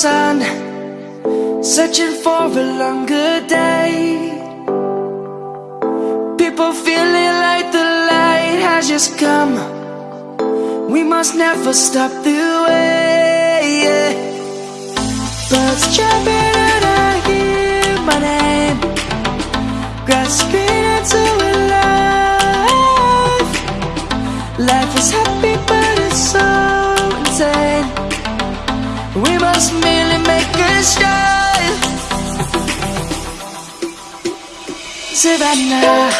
Searching for a longer day. People feeling like the light has just come. We must never stop the way yeah. Birds jumping and I hear my name. Grasping into a life. Life is happy but it's so insane We must merely make a start. Savannah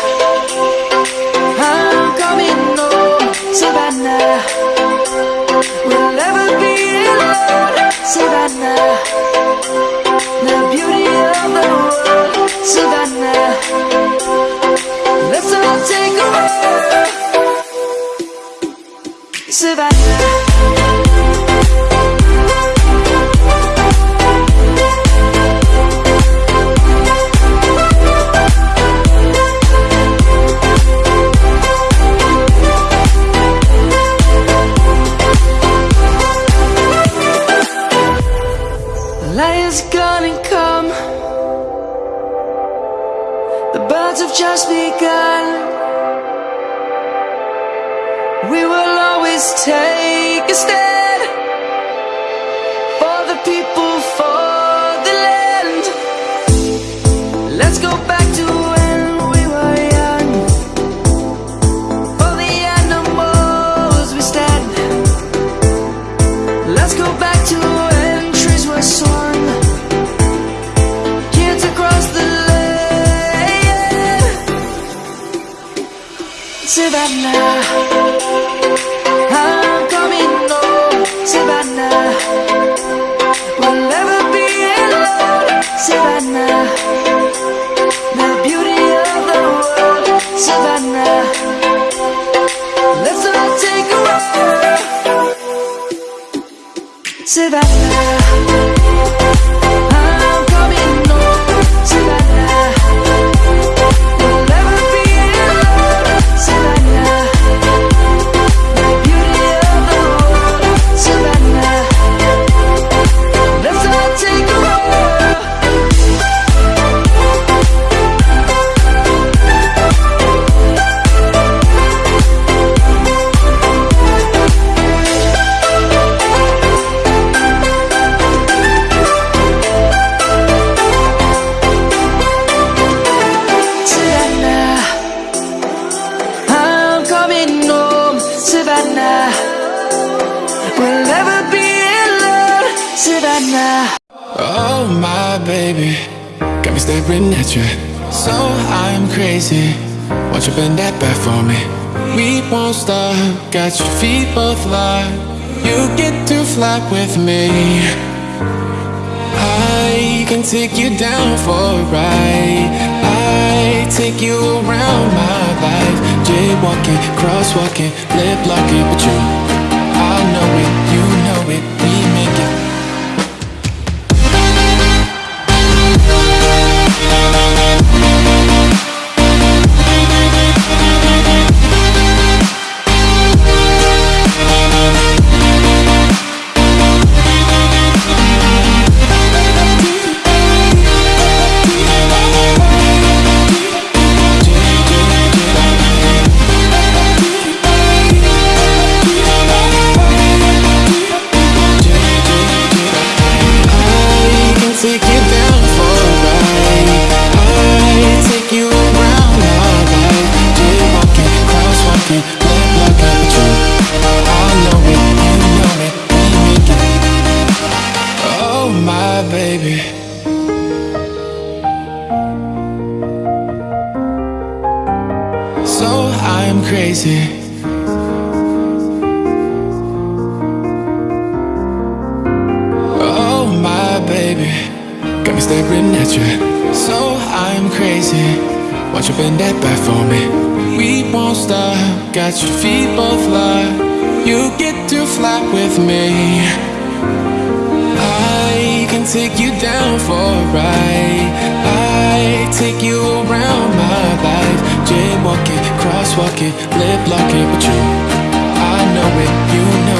The birds have just begun. We will always take a stand Savannah. I'm coming home Savannah. We'll never be alone Savannah. The beauty of the world Savannah. Let's all take a walk. Savannah Oh my baby, got me staring at you. So I'm crazy. Won't you bend that back for me? We won't stop. Got your feet both locked. You get to fly with me. I can take you down for a ride. I take you around my life. Jaywalking, crosswalking, lip locking, but you. Crazy. Oh my baby, got me staring at you. So I'm crazy. Won't you bend that back for me? We won't stop. Got your feet both locked. You get to fly with me. I can take you down for a ride. I take you around Let's walk it, live like it with you. I know it, you know